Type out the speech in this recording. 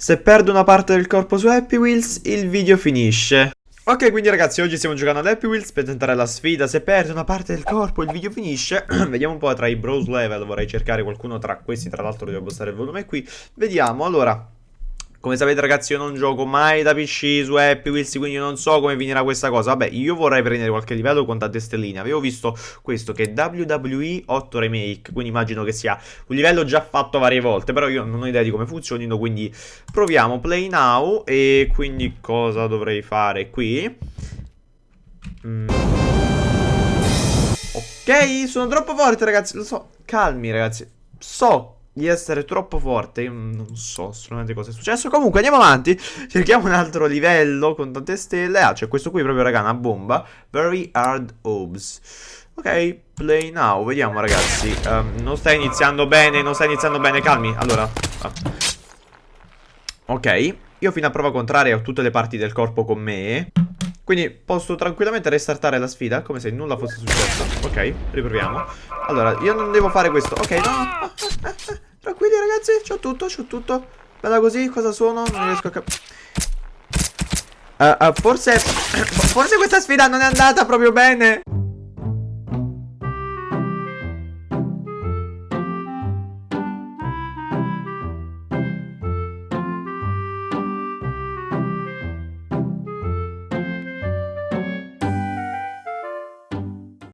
Se perdo una parte del corpo su Happy Wheels, il video finisce. Ok, quindi ragazzi, oggi stiamo giocando ad Happy Wheels per tentare la sfida. Se perdo una parte del corpo, il video finisce. Vediamo un po' tra i bros level. Vorrei cercare qualcuno tra questi. Tra l'altro, devo abbassare il volume qui. Vediamo. Allora, come sapete ragazzi io non gioco mai da PC su Happy Wheels quindi non so come finirà questa cosa Vabbè io vorrei prendere qualche livello con tante stelline Avevo visto questo che è WWE 8 Remake Quindi immagino che sia un livello già fatto varie volte Però io non ho idea di come funzionino quindi proviamo Play Now E quindi cosa dovrei fare qui? Mm. Ok sono troppo forte ragazzi Lo so Calmi ragazzi So di essere troppo forte. Non so assolutamente cosa è successo. Comunque andiamo avanti. Cerchiamo un altro livello con tante stelle. Ah, c'è questo qui proprio, raga, una bomba. Very hard obs. Ok, play now. Vediamo, ragazzi. Um, non sta iniziando bene, non sta iniziando bene. Calmi. Allora. Ah. Ok. Io fino a prova contraria ho tutte le parti del corpo con me. Quindi posso tranquillamente restartare la sfida Come se nulla fosse successo. Ok, riproviamo. Allora, io non devo fare questo. Ok, no. Tranquilli ragazzi, c'ho tutto, c'ho tutto. Bella così, cosa sono? Non riesco a capire uh, uh, Forse Forse questa sfida non è andata proprio bene